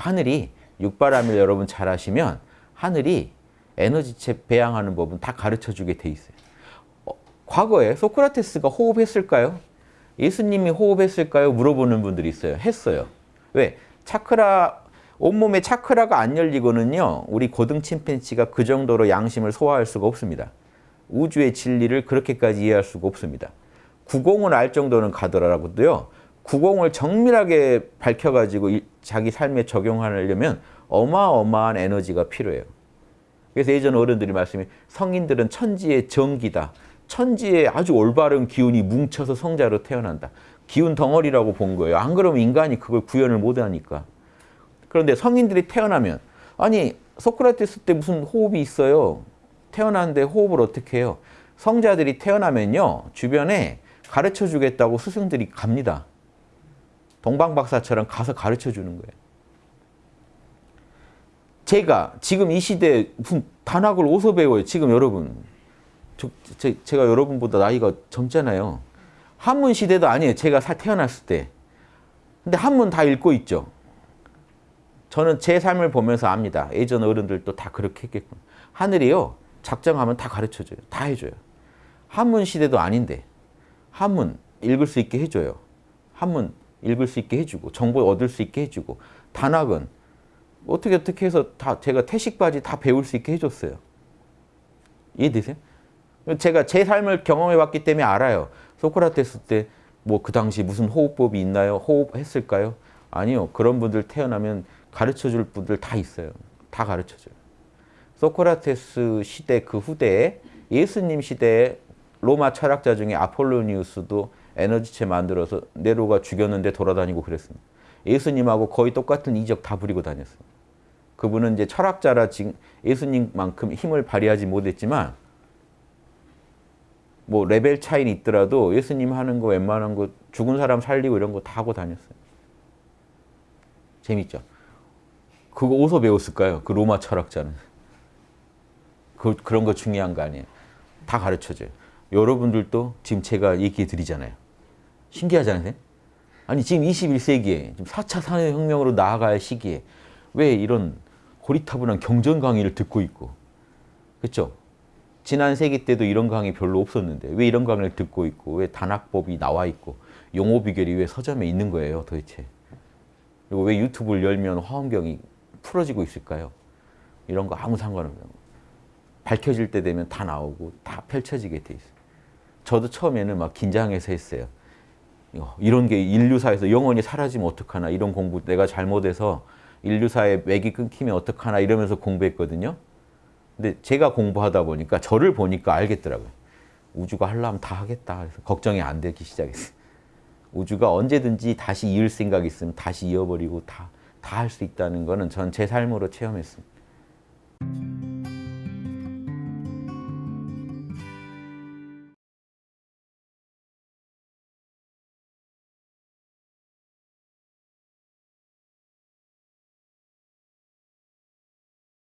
하늘이 육바람일 여러분 잘 아시면 하늘이 에너지체 배양하는 법은 다 가르쳐 주게 돼 있어요. 어, 과거에 소크라테스가 호흡했을까요? 예수님이 호흡했을까요? 물어보는 분들이 있어요. 했어요. 왜? 차크라 온몸에 차크라가 안 열리고는요. 우리 고등 침팬지가 그 정도로 양심을 소화할 수가 없습니다. 우주의 진리를 그렇게까지 이해할 수가 없습니다. 구공을 알 정도는 가더라도요. 구공을 정밀하게 밝혀가지고 자기 삶에 적용하려면 어마어마한 에너지가 필요해요. 그래서 예전 어른들이 말씀이 성인들은 천지의 정기다. 천지에 아주 올바른 기운이 뭉쳐서 성자로 태어난다. 기운 덩어리라고 본 거예요. 안 그러면 인간이 그걸 구현을 못하니까. 그런데 성인들이 태어나면 아니 소크라테스 때 무슨 호흡이 있어요. 태어났는데 호흡을 어떻게 해요? 성자들이 태어나면요. 주변에 가르쳐 주겠다고 스승들이 갑니다. 동방박사처럼 가서 가르쳐 주는 거예요. 제가 지금 이 시대에 무슨 단학을 어디서 배워요? 지금 여러분. 저, 제, 제가 여러분보다 나이가 젊잖아요. 한문 시대도 아니에요. 제가 태어났을 때. 근데 한문 다 읽고 있죠. 저는 제 삶을 보면서 압니다. 예전 어른들도 다 그렇게 했겠군. 하늘이요. 작정하면 다 가르쳐줘요. 다 해줘요. 한문 시대도 아닌데 한문 읽을 수 있게 해줘요. 한문 읽을 수 있게 해주고 정보 얻을 수 있게 해주고 단학은 어떻게 어떻게 해서 다 제가 태식까지 다 배울 수 있게 해줬어요. 이해되세요? 제가 제 삶을 경험해 봤기 때문에 알아요. 소크라테스 때 뭐 그 당시 무슨 호흡법이 있나요? 호흡했을까요? 아니요. 그런 분들 태어나면 가르쳐 줄 분들 다 있어요. 다 가르쳐 줘요. 소크라테스 시대 그 후대에 예수님 시대에 로마 철학자 중에 아폴로니우스도 에너지체 만들어서 네로가 죽였는데 돌아다니고 그랬습니다. 예수님하고 거의 똑같은 이적 다 부리고 다녔어요. 그분은 이제 철학자라 지금 예수님만큼 힘을 발휘하지 못했지만 뭐 레벨 차이는 있더라도 예수님 하는 거 웬만한 거 죽은 사람 살리고 이런 거 다 하고 다녔어요. 재밌죠? 그거 어디서 배웠을까요? 그 로마 철학자는. 그, 그런 거 중요한 거 아니에요. 다 가르쳐줘요. 여러분들도 지금 제가 얘기해 드리잖아요. 신기하잖아요. 아니 지금 21세기에 4차 산업혁명으로 나아갈 시기에 왜 이런 고리타분한 경전 강의를 듣고 있고 그렇죠? 지난 세기 때도 이런 강의 별로 없었는데 왜 이런 강의를 듣고 있고 왜 단학법이 나와 있고 용어 비결이 왜 서점에 있는 거예요 도대체 그리고 왜 유튜브를 열면 화엄경이 풀어지고 있을까요? 이런 거 아무 상관없어요. 밝혀질 때 되면 다 나오고 다 펼쳐지게 돼 있어요. 저도 처음에는 막 긴장해서 했어요. 이런 게 인류사에서 영원히 사라지면 어떡하나 이런 공부 내가 잘못해서 인류사의 맥이 끊기면 어떡하나 이러면서 공부했거든요. 근데 제가 공부하다 보니까 저를 보니까 알겠더라고요. 우주가 하려면 다 하겠다. 그래서 걱정이 안 되기 시작했어요. 우주가 언제든지 다시 이을 생각이 있으면 다시 이어버리고 다 다 할 수 있다는 거는 전 제 삶으로 체험했습니다.